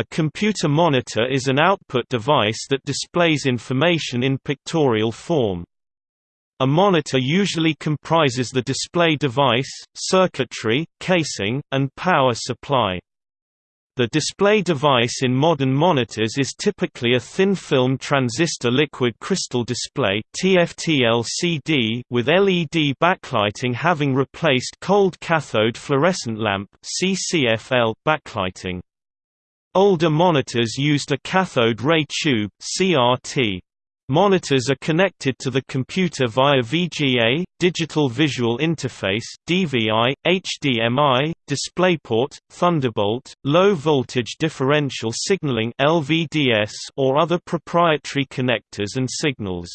A computer monitor is an output device that displays information in pictorial form. A monitor usually comprises the display device, circuitry, casing, and power supply. The display device in modern monitors is typically a thin-film transistor liquid crystal display (TFT-LCD) with LED backlighting having replaced cold cathode fluorescent lamp (CCFL) backlighting. Older monitors used a cathode ray tube (CRT). Monitors are connected to the computer via VGA, Digital Visual Interface (DVI), HDMI, DisplayPort, Thunderbolt, Low Voltage Differential Signaling (LVDS), or other proprietary connectors and signals.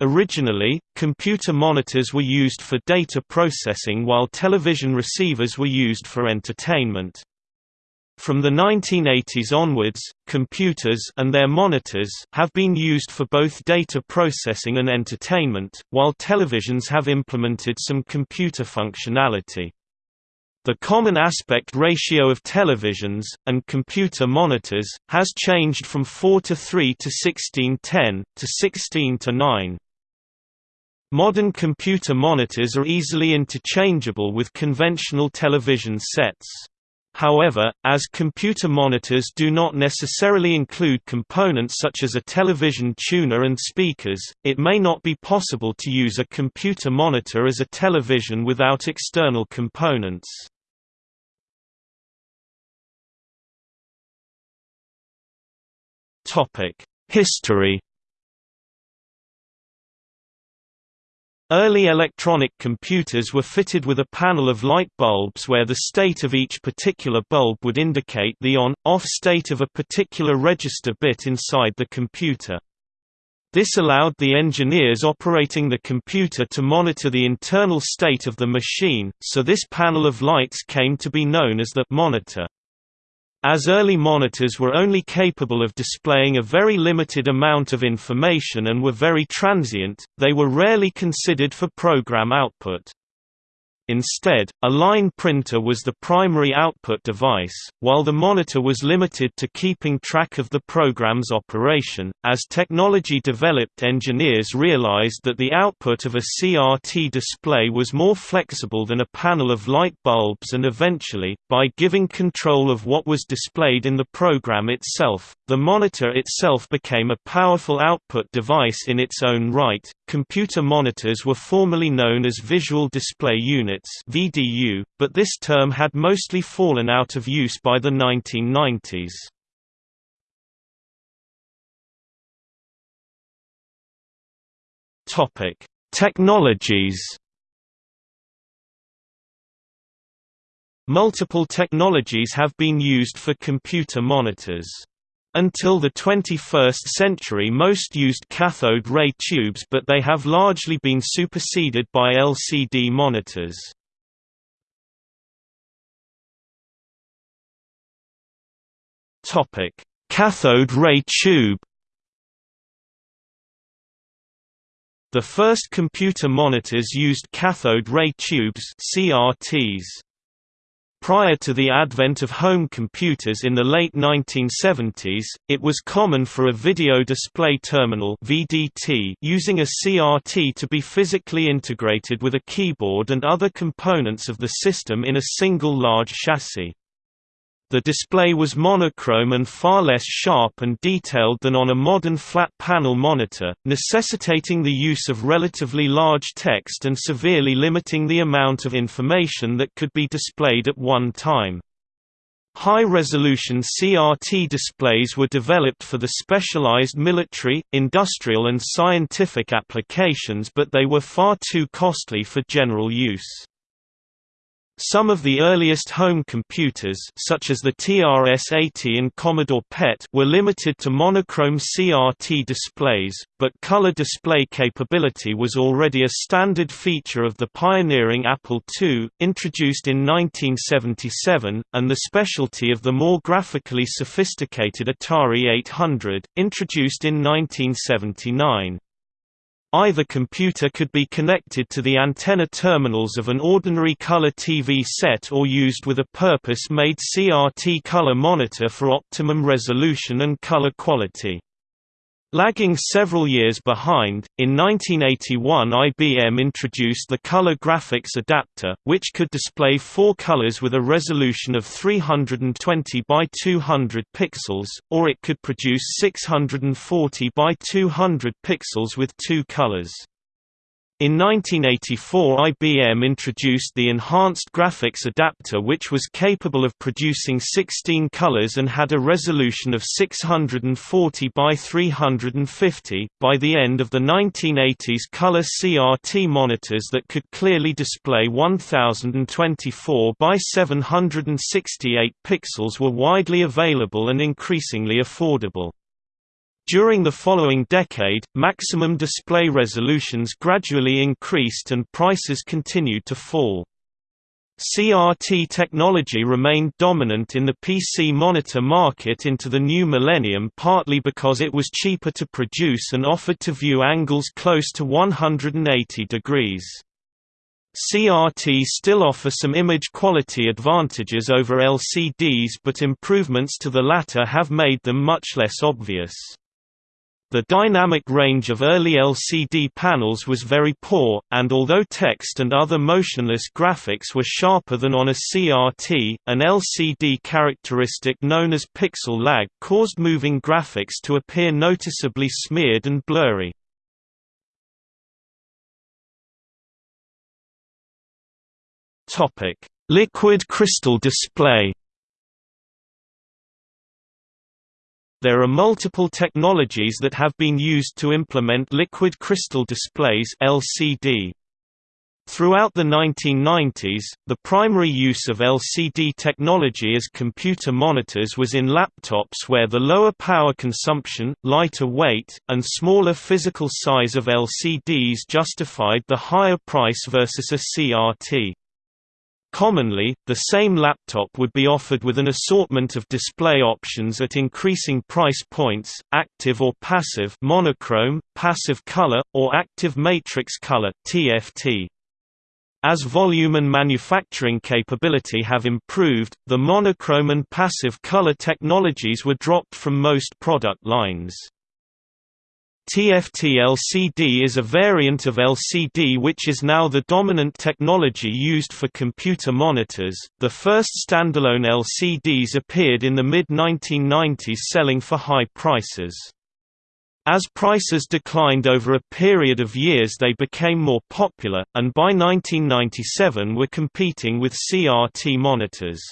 Originally, computer monitors were used for data processing while television receivers were used for entertainment. From the 1980s onwards, computers and their monitors have been used for both data processing and entertainment, while televisions have implemented some computer functionality. The common aspect ratio of televisions, and computer monitors, has changed from 4 to 3 to 16:10, to 16 to 9. Modern computer monitors are easily interchangeable with conventional television sets. However, as computer monitors do not necessarily include components such as a television tuner and speakers, it may not be possible to use a computer monitor as a television without external components. History Early electronic computers were fitted with a panel of light bulbs where the state of each particular bulb would indicate the on-off state of a particular register bit inside the computer. This allowed the engineers operating the computer to monitor the internal state of the machine, so this panel of lights came to be known as the monitor. As early monitors were only capable of displaying a very limited amount of information and were very transient, they were rarely considered for program output. Instead, a line printer was the primary output device, while the monitor was limited to keeping track of the program's operation. As technology developed, engineers realized that the output of a CRT display was more flexible than a panel of light bulbs, and eventually, by giving control of what was displayed in the program itself, the monitor itself became a powerful output device in its own right. Computer monitors were formerly known as visual display units (VDU), but this term had mostly fallen out of use by the 1990s. Topic: Technologies. Multiple technologies have been used for computer monitors. Until the 21st century most used cathode ray tubes but they have largely been superseded by LCD monitors. Cathode ray tube The first computer monitors used cathode ray tubes CRTs. Prior to the advent of home computers in the late 1970s, it was common for a video display terminal (VDT) using a CRT to be physically integrated with a keyboard and other components of the system in a single large chassis. The display was monochrome and far less sharp and detailed than on a modern flat-panel monitor, necessitating the use of relatively large text and severely limiting the amount of information that could be displayed at one time. High-resolution CRT displays were developed for the specialized military, industrial and scientific applications but they were far too costly for general use. Some of the earliest home computers such as the TRS-80 and Commodore PET were limited to monochrome CRT displays, but color display capability was already a standard feature of the pioneering Apple II, introduced in 1977, and the specialty of the more graphically sophisticated Atari 800, introduced in 1979. Either computer could be connected to the antenna terminals of an ordinary color TV set or used with a purpose-made CRT color monitor for optimum resolution and color quality. Lagging several years behind, in 1981 IBM introduced the Color Graphics Adapter, which could display four colors with a resolution of 320 by 200 pixels, or it could produce 640 by 200 pixels with two colors. In 1984 IBM introduced the Enhanced Graphics Adapter which was capable of producing 16 colors and had a resolution of 640 by 350. By the end of the 1980s color CRT monitors that could clearly display 1024 by 768 pixels were widely available and increasingly affordable. During the following decade, maximum display resolutions gradually increased and prices continued to fall. CRT technology remained dominant in the PC monitor market into the new millennium partly because it was cheaper to produce and offered to view angles close to 180 degrees. CRT still offer some image quality advantages over LCDs but improvements to the latter have made them much less obvious. The dynamic range of early LCD panels was very poor, and although text and other motionless graphics were sharper than on a CRT, an LCD characteristic known as pixel lag caused moving graphics to appear noticeably smeared and blurry. Liquid crystal display There are multiple technologies that have been used to implement liquid crystal displays LCD. Throughout the 1990s, the primary use of LCD technology as computer monitors was in laptops where the lower power consumption, lighter weight, and smaller physical size of LCDs justified the higher price versus a CRT. Commonly, the same laptop would be offered with an assortment of display options at increasing price points, active or passive monochrome, passive color, or active matrix color TFT. As volume and manufacturing capability have improved, the monochrome and passive color technologies were dropped from most product lines. TFT LCD is a variant of LCD which is now the dominant technology used for computer monitors. The first standalone LCDs appeared in the mid 1990s selling for high prices. As prices declined over a period of years they became more popular, and by 1997 were competing with CRT monitors.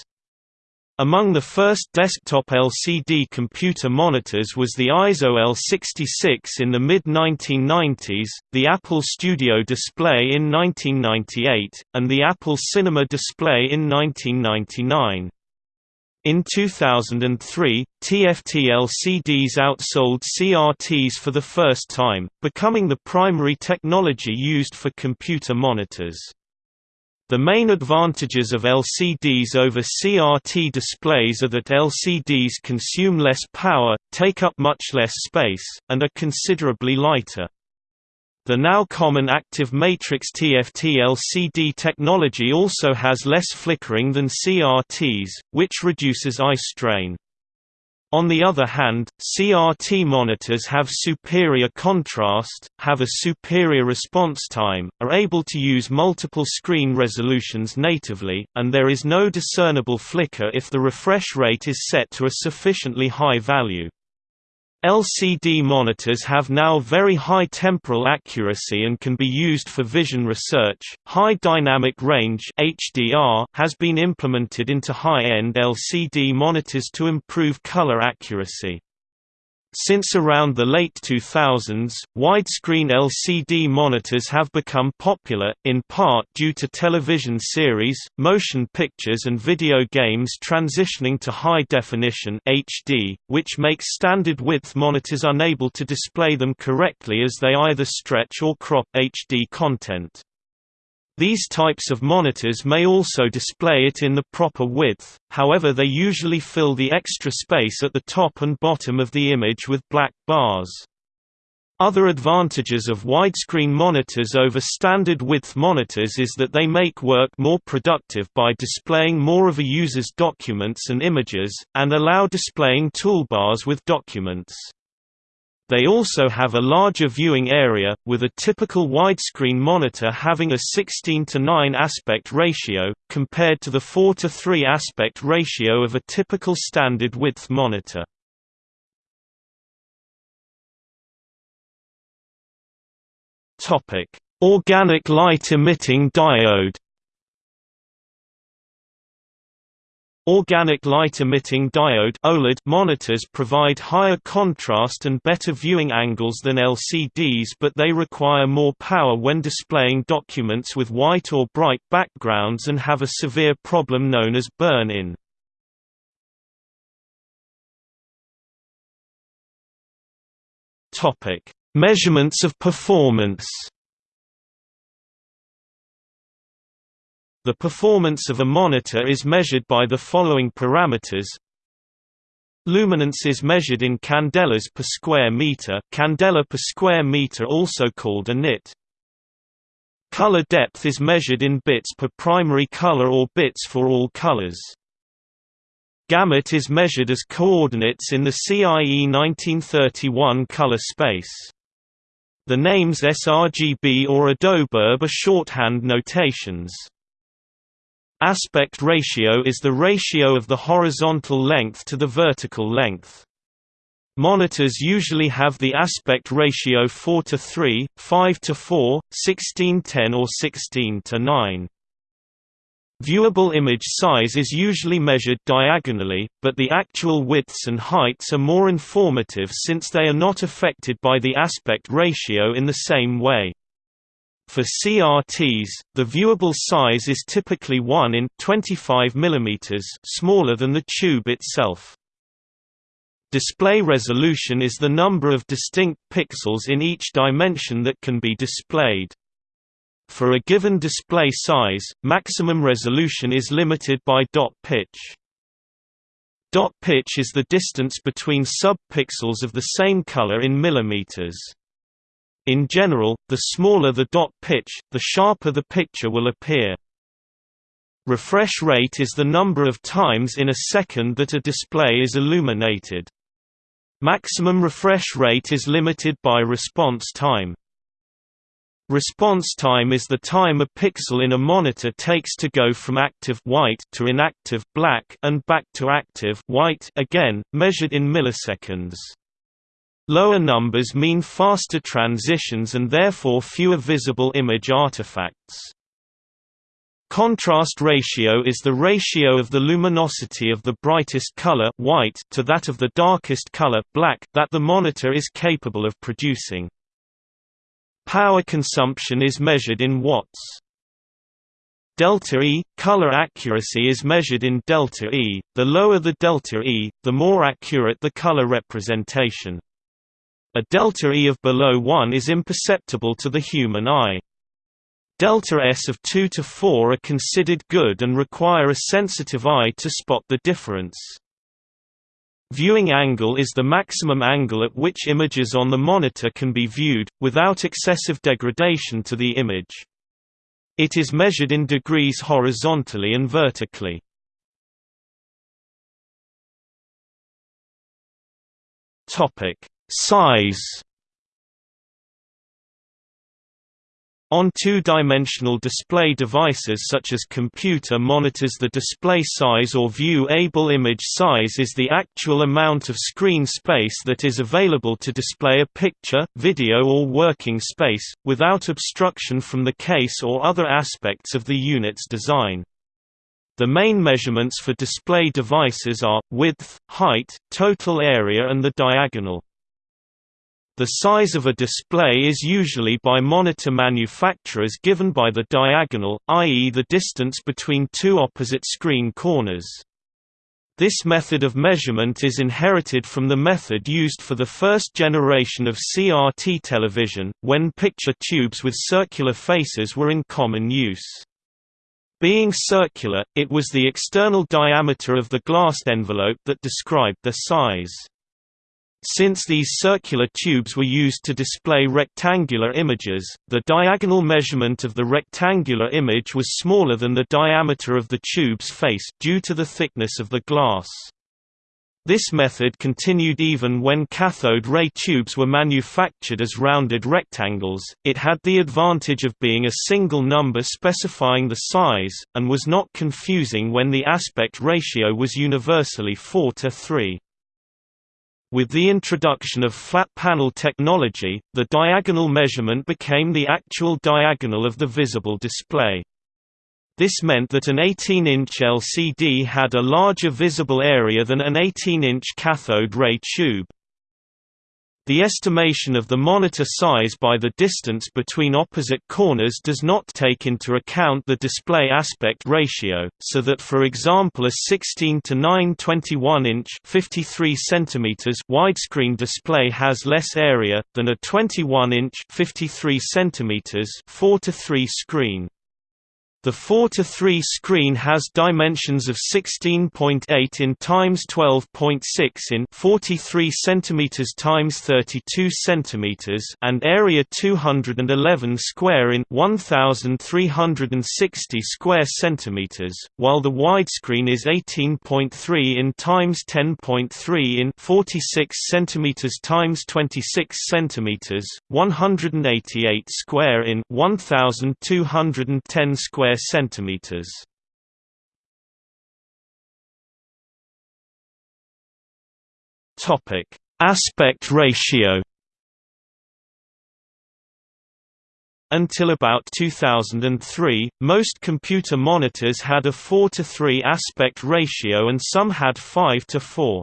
Among the first desktop LCD computer monitors was the Eizo L66 in the mid-1990s, the Apple Studio Display in 1998, and the Apple Cinema Display in 1999. In 2003, TFT LCDs outsold CRTs for the first time, becoming the primary technology used for computer monitors. The main advantages of LCDs over CRT displays are that LCDs consume less power, take up much less space, and are considerably lighter. The now common active matrix TFT LCD technology also has less flickering than CRTs, which reduces eye strain. On the other hand, CRT monitors have superior contrast, have a superior response time, are able to use multiple screen resolutions natively, and there is no discernible flicker if the refresh rate is set to a sufficiently high value. LCD monitors have now very high temporal accuracy and can be used for vision research. High dynamic range (HDR) has been implemented into high-end LCD monitors to improve color accuracy. Since around the late 2000s, widescreen LCD monitors have become popular, in part due to television series, motion pictures and video games transitioning to high definition HD, which makes standard width monitors unable to display them correctly as they either stretch or crop HD content. These types of monitors may also display it in the proper width, however they usually fill the extra space at the top and bottom of the image with black bars. Other advantages of widescreen monitors over standard width monitors is that they make work more productive by displaying more of a user's documents and images, and allow displaying toolbars with documents. They also have a larger viewing area, with a typical widescreen monitor having a 16 to 9 aspect ratio, compared to the 4 to 3 aspect ratio of a typical standard width monitor. Organic light emitting diode. Organic light emitting diode OLED monitors provide higher contrast and better viewing angles than LCDs but they require more power when displaying documents with white or bright backgrounds and have a severe problem known as burn-in. Measurements of performance The performance of a monitor is measured by the following parameters Luminance is measured in candelas per square meter candela per square meter also called a nit. Color depth is measured in bits per primary color or bits for all colors. Gamut is measured as coordinates in the CIE 1931 color space. The names sRGB or Adobe RGB are shorthand notations. Aspect ratio is the ratio of the horizontal length to the vertical length. Monitors usually have the aspect ratio 4 to 3, 5 to 4, 16 10 or 16 to 9. Viewable image size is usually measured diagonally, but the actual widths and heights are more informative since they are not affected by the aspect ratio in the same way. For CRTs, the viewable size is typically 1 in 25 mm smaller than the tube itself. Display resolution is the number of distinct pixels in each dimension that can be displayed. For a given display size, maximum resolution is limited by dot pitch. Dot pitch is the distance between subpixels of the same color in millimeters. In general, the smaller the dot pitch, the sharper the picture will appear. Refresh rate is the number of times in a second that a display is illuminated. Maximum refresh rate is limited by response time. Response time is the time a pixel in a monitor takes to go from active white to inactive black and back to active white again, measured in milliseconds. Lower numbers mean faster transitions and therefore fewer visible image artifacts. Contrast ratio is the ratio of the luminosity of the brightest color white to that of the darkest color black that the monitor is capable of producing. Power consumption is measured in watts. Delta E – color accuracy is measured in delta E, the lower the delta E, the more accurate the color representation. A delta E of below 1 is imperceptible to the human eye. Delta S of 2 to 4 are considered good and require a sensitive eye to spot the difference. Viewing angle is the maximum angle at which images on the monitor can be viewed, without excessive degradation to the image. It is measured in degrees horizontally and vertically. Size On two-dimensional display devices such as computer monitors the display size or view-able image size is the actual amount of screen space that is available to display a picture, video or working space, without obstruction from the case or other aspects of the unit's design. The main measurements for display devices are, width, height, total area and the diagonal. The size of a display is usually by monitor manufacturers given by the diagonal, i.e. the distance between two opposite screen corners. This method of measurement is inherited from the method used for the first generation of CRT television, when picture tubes with circular faces were in common use. Being circular, it was the external diameter of the glass envelope that described their size. Since these circular tubes were used to display rectangular images, the diagonal measurement of the rectangular image was smaller than the diameter of the tube's face due to the thickness of the glass. This method continued even when cathode ray tubes were manufactured as rounded rectangles, it had the advantage of being a single number specifying the size, and was not confusing when the aspect ratio was universally 4 to 3. With the introduction of flat panel technology, the diagonal measurement became the actual diagonal of the visible display. This meant that an 18-inch LCD had a larger visible area than an 18-inch cathode ray tube. The estimation of the monitor size by the distance between opposite corners does not take into account the display aspect ratio, so that for example a 16 to 9 21-inch 53 cm widescreen display has less area, than a 21-inch 53 cm 4 to 3 screen. The 4 to 3 screen has dimensions of 16.8 in times 12.6 in 43 cm times 32 cm and area 211 square in 1360 square centimeters, while the widescreen is 18.3 in times 10.3 in 46 cm times 26 cm, 188 square in 1210 square square centimeters. Topic: Aspect ratio. Until about 2003, most computer monitors had a 4 to 3 aspect ratio and some had 5 to 4.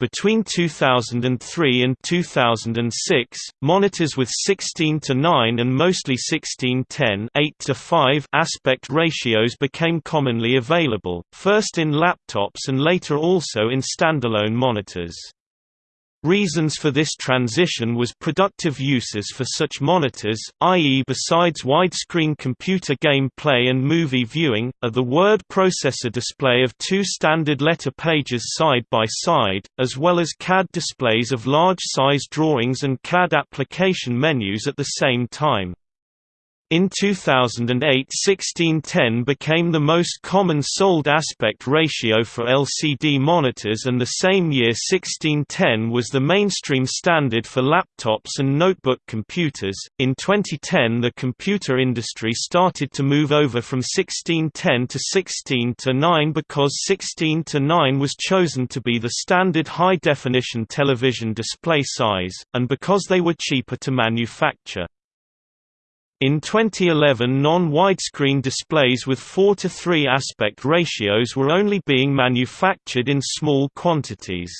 Between 2003 and 2006, monitors with 16 to 9 and mostly 16:10 8 to 5 aspect ratios became commonly available, first in laptops and later also in standalone monitors. Reasons for this transition was productive uses for such monitors, i.e. besides widescreen computer game play and movie viewing, are the word processor display of two standard letter pages side by side, as well as CAD displays of large-size drawings and CAD application menus at the same time. In 2008 1610 became the most common sold aspect ratio for LCD monitors and the same year 1610 was the mainstream standard for laptops and notebook computers. In 2010 the computer industry started to move over from 1610 to 16 to 9 because 16 to 9 was chosen to be the standard high-definition television display size, and because they were cheaper to manufacture. In 2011 non-widescreen displays with 4 to 3 aspect ratios were only being manufactured in small quantities.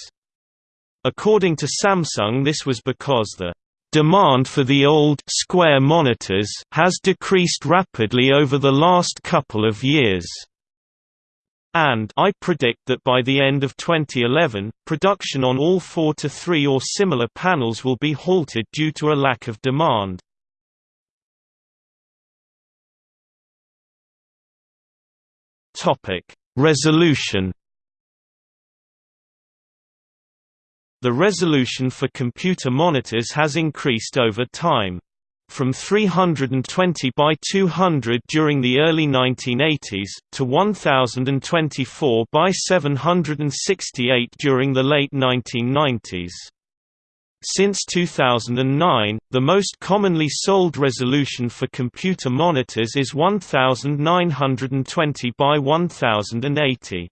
According to Samsung this was because the demand for the old square monitors has decreased rapidly over the last couple of years. And I predict that by the end of 2011, production on all 4 to 3 or similar panels will be halted due to a lack of demand. Resolution. The resolution for computer monitors has increased over time. From 320 by 200 during the early 1980s, to 1024 by 768 during the late 1990s. Since 2009, the most commonly sold resolution for computer monitors is 1920 by 1080.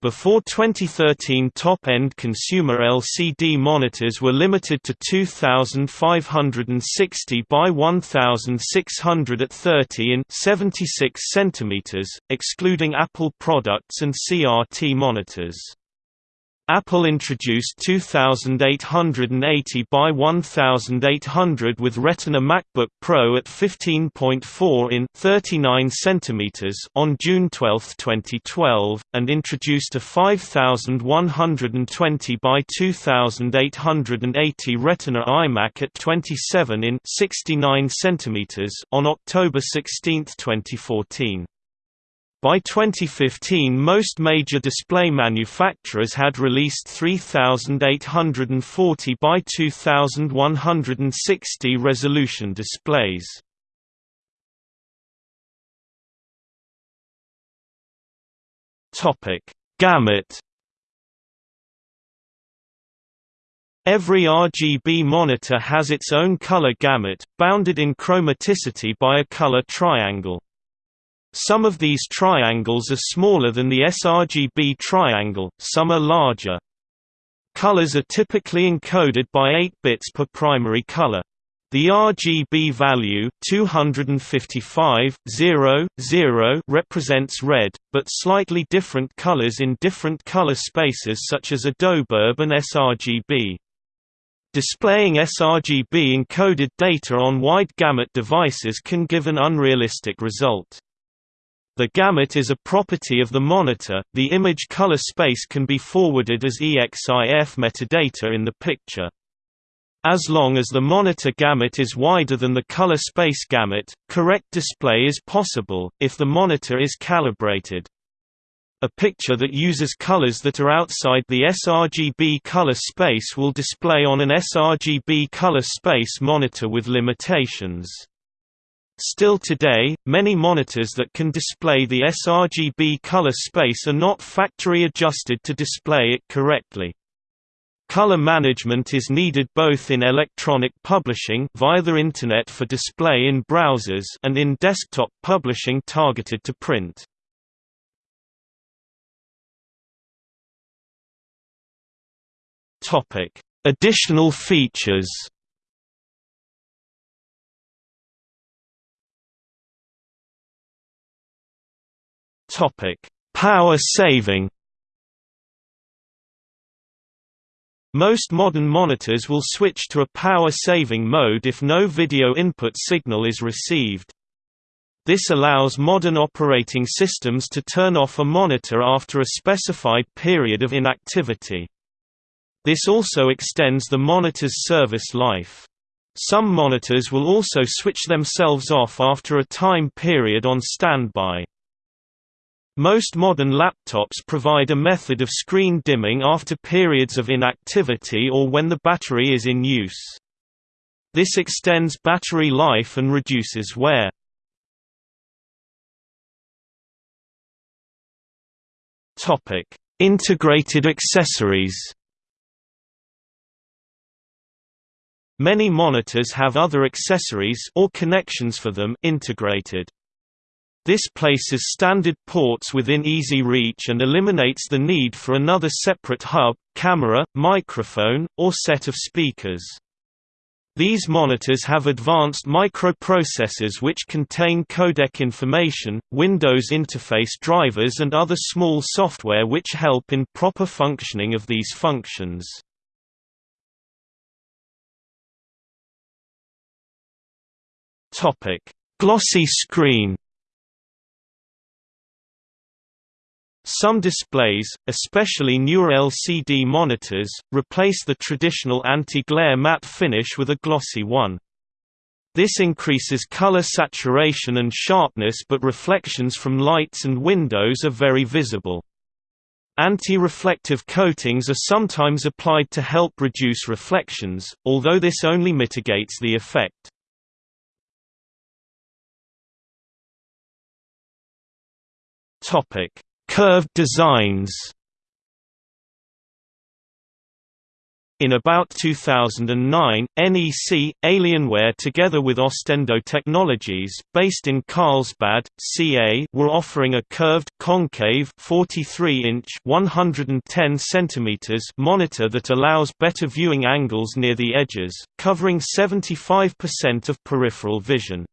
Before 2013 top-end consumer LCD monitors were limited to 2560 by 1600 at 30 in 76 cm, excluding Apple products and CRT monitors. Apple introduced 2880 by 1800 with Retina MacBook Pro at 15.4 in 39 cm on June 12, 2012, and introduced a 5120 by 2880 Retina iMac at 27 in 69 cm on October 16, 2014. By 2015 most major display manufacturers had released 3840 by 2160 resolution displays. Gamut Every RGB monitor has its own color gamut, bounded in chromaticity by a color triangle. Some of these triangles are smaller than the sRGB triangle, some are larger. Colors are typically encoded by 8 bits per primary color. The RGB value 255, 0, 0 represents red, but slightly different colors in different color spaces such as Adobe RGB and sRGB. Displaying sRGB encoded data on wide gamut devices can give an unrealistic result. The gamut is a property of the monitor, the image color space can be forwarded as EXIF metadata in the picture. As long as the monitor gamut is wider than the color space gamut, correct display is possible, if the monitor is calibrated. A picture that uses colors that are outside the sRGB color space will display on an sRGB color space monitor with limitations. Still today, many monitors that can display the sRGB color space are not factory adjusted to display it correctly. Color management is needed both in electronic publishing via the Internet for display in browsers and in desktop publishing targeted to print. Topic: Additional features. Topic: Power saving. Most modern monitors will switch to a power-saving mode if no video input signal is received. This allows modern operating systems to turn off a monitor after a specified period of inactivity. This also extends the monitor's service life. Some monitors will also switch themselves off after a time period on standby. Most modern laptops provide a method of screen dimming after periods of inactivity or when the battery is in use. This extends battery life and reduces wear. Integrated accessories Many monitors have other accessories or connections for them integrated. This places standard ports within easy reach and eliminates the need for another separate hub, camera, microphone, or set of speakers. These monitors have advanced microprocessors which contain codec information, Windows interface drivers and other small software which help in proper functioning of these functions. Glossy screen. Some displays, especially newer LCD monitors, replace the traditional anti-glare matte finish with a glossy one. This increases color saturation and sharpness but reflections from lights and windows are very visible. Anti-reflective coatings are sometimes applied to help reduce reflections, although this only mitigates the effect. Topic: Curved designs. In about 2009, NEC, Alienware together with Ostendo Technologies, based in Carlsbad, CA, were offering a curved concave 43-inch 110 cm monitor that allows better viewing angles near the edges, covering 75% of peripheral vision.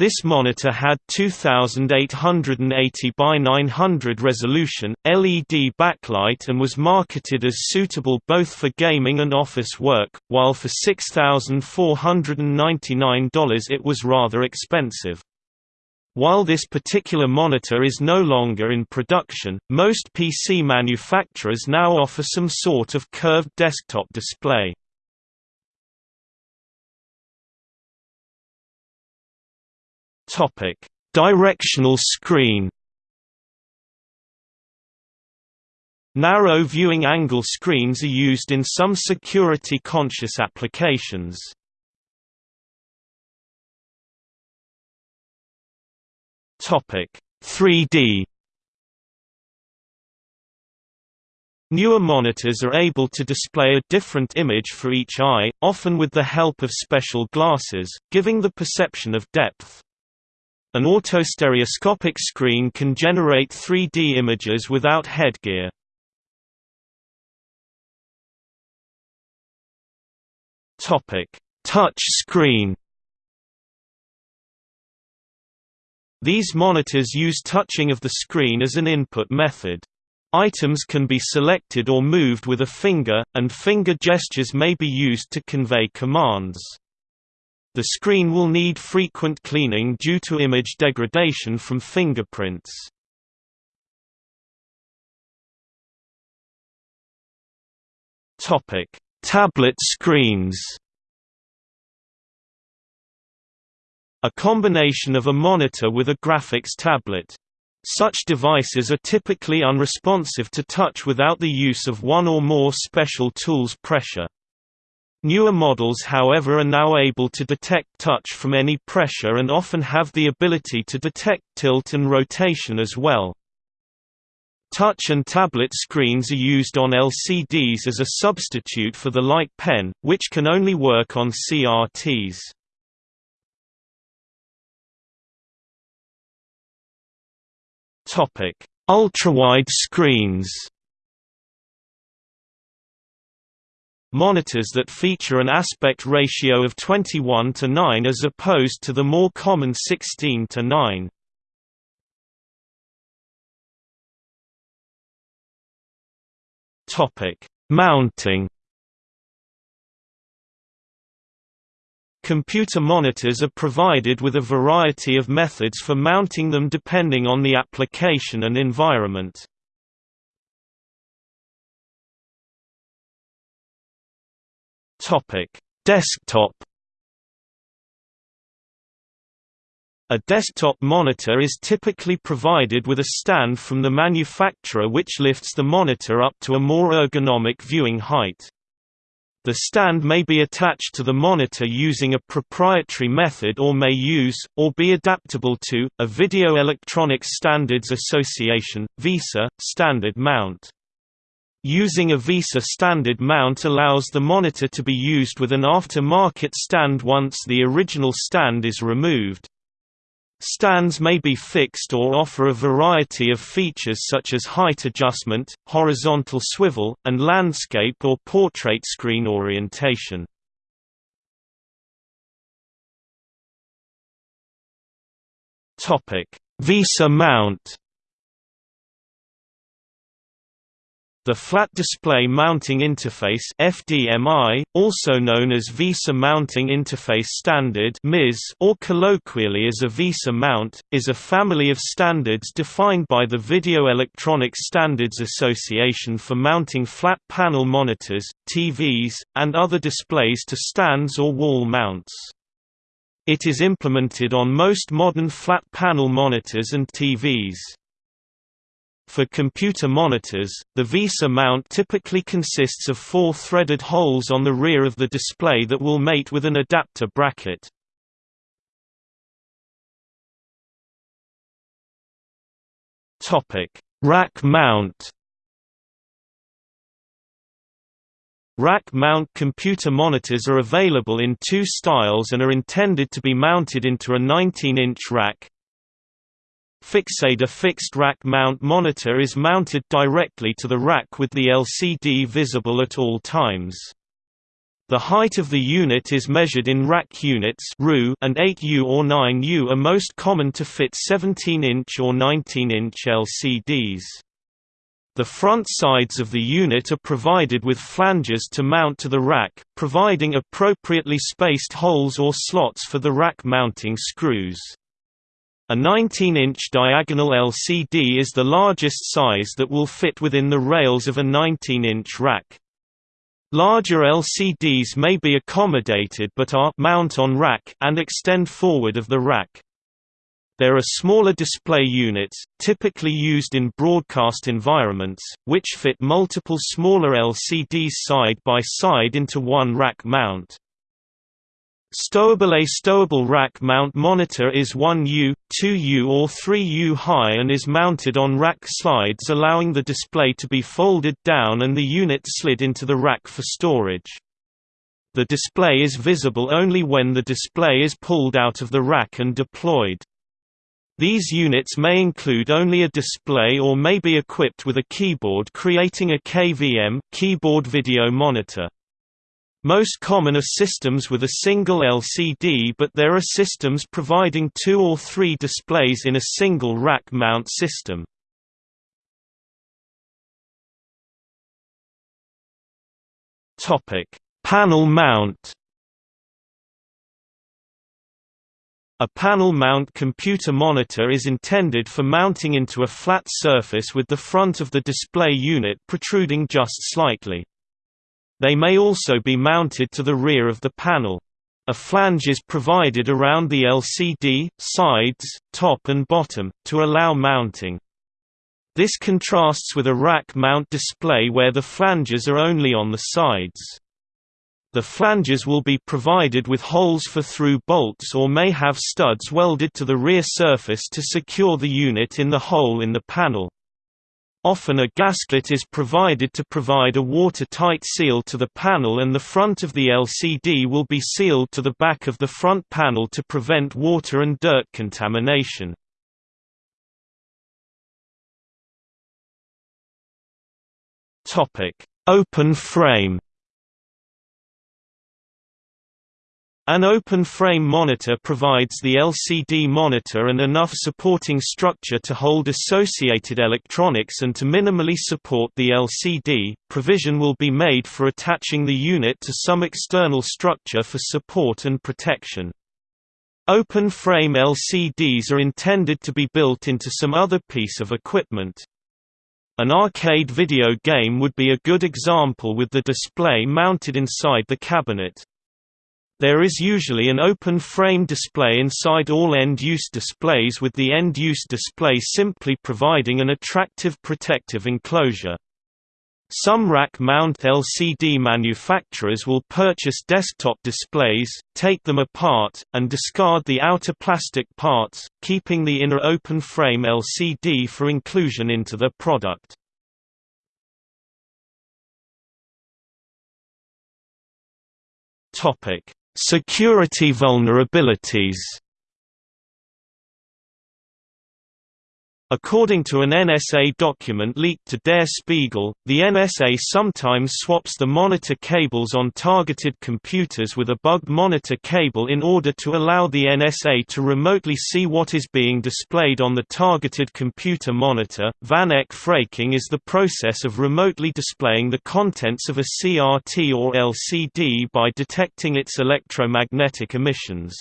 This monitor had 2880 by 900 resolution, LED backlight and was marketed as suitable both for gaming and office work, while for $6,499 it was rather expensive. While this particular monitor is no longer in production, most PC manufacturers now offer some sort of curved desktop display. Topic: Directional screen. Narrow viewing angle screens are used in some security-conscious applications. Topic: 3D. Newer monitors are able to display a different image for each eye, often with the help of special glasses, giving the perception of depth. An autostereoscopic screen can generate 3D images without headgear. Touch screen These monitors use touching of the screen as an input method. Items can be selected or moved with a finger, and finger gestures may be used to convey commands. The screen will need frequent cleaning due to image degradation from fingerprints. Topic: Tablet screens A combination of a monitor with a graphics tablet. Such devices are typically unresponsive to touch without the use of one or more special tools pressure. Newer models however are now able to detect touch from any pressure and often have the ability to detect tilt and rotation as well. Touch and tablet screens are used on LCDs as a substitute for the light pen, which can only work on CRTs. Ultrawide screens. Monitors that feature an aspect ratio of 21 to 9 as opposed to the more common 16 to 9. Topic: Mounting Computer monitors are provided with a variety of methods for mounting them depending on the application and environment. Desktop A desktop monitor is typically provided with a stand from the manufacturer which lifts the monitor up to a more ergonomic viewing height. The stand may be attached to the monitor using a proprietary method or may use, or be adaptable to, a Video Electronics Standards Association VESA, standard mount. Using a VESA standard mount allows the monitor to be used with an after-market stand once the original stand is removed. Stands may be fixed or offer a variety of features such as height adjustment, horizontal swivel, and landscape or portrait screen orientation. VESA mount The Flat Display Mounting Interface FDMI, also known as VESA Mounting Interface Standard or colloquially as a VESA mount, is a family of standards defined by the Video Electronics Standards Association for mounting flat panel monitors, TVs, and other displays to stands or wall mounts. It is implemented on most modern flat panel monitors and TVs. For computer monitors, the VESA mount typically consists of four threaded holes on the rear of the display that will mate with an adapter bracket. Rack mount Rack mount computer monitors are available in two styles and are intended to be mounted into a 19-inch rack, Fixator fixed rack mount monitor is mounted directly to the rack with the LCD visible at all times. The height of the unit is measured in rack units and 8U or 9U are most common to fit 17-inch or 19-inch LCDs. The front sides of the unit are provided with flanges to mount to the rack, providing appropriately spaced holes or slots for the rack mounting screws. A 19-inch diagonal LCD is the largest size that will fit within the rails of a 19-inch rack. Larger LCDs may be accommodated but are mount on rack and extend forward of the rack. There are smaller display units, typically used in broadcast environments, which fit multiple smaller LCDs side by side into one rack mount. Stowable A stowable rack mount monitor is 1U, 2U or 3U high and is mounted on rack slides allowing the display to be folded down and the unit slid into the rack for storage. The display is visible only when the display is pulled out of the rack and deployed. These units may include only a display or may be equipped with a keyboard creating a KVM keyboard video monitor. Most common are systems with a single LCD but there are systems providing two or three displays in a single rack mount system. Panel mount A panel mount computer monitor is intended for mounting into a flat surface with the front of the display unit protruding just slightly. They may also be mounted to the rear of the panel. A flange is provided around the LCD, sides, top and bottom, to allow mounting. This contrasts with a rack mount display where the flanges are only on the sides. The flanges will be provided with holes for through bolts or may have studs welded to the rear surface to secure the unit in the hole in the panel. Often a gasket is provided to provide a watertight seal to the panel and the front of the LCD will be sealed to the back of the front panel to prevent water and dirt contamination. Open frame An open-frame monitor provides the LCD monitor and enough supporting structure to hold associated electronics and to minimally support the LCD. Provision will be made for attaching the unit to some external structure for support and protection. Open-frame LCDs are intended to be built into some other piece of equipment. An arcade video game would be a good example with the display mounted inside the cabinet. There is usually an open frame display inside all end-use displays with the end-use display simply providing an attractive protective enclosure. Some rack-mount LCD manufacturers will purchase desktop displays, take them apart, and discard the outer plastic parts, keeping the inner open frame LCD for inclusion into their product. Topic Security vulnerabilities According to an NSA document leaked to Der Spiegel, the NSA sometimes swaps the monitor cables on targeted computers with a bugged monitor cable in order to allow the NSA to remotely see what is being displayed on the targeted computer monitor. Van Eck phreaking is the process of remotely displaying the contents of a CRT or LCD by detecting its electromagnetic emissions.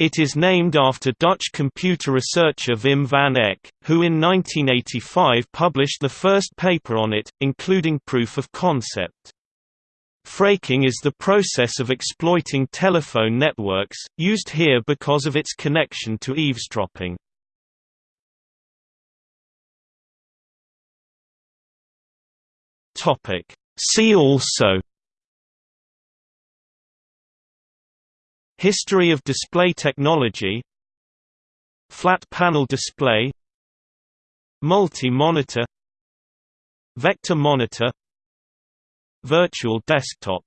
It is named after Dutch computer researcher Wim van Eck, who in 1985 published the first paper on it, including proof of concept. Phreaking is the process of exploiting telephone networks, used here because of its connection to eavesdropping. See also History of display technology. Flat panel display. Multi-monitor Vector monitor. Virtual desktop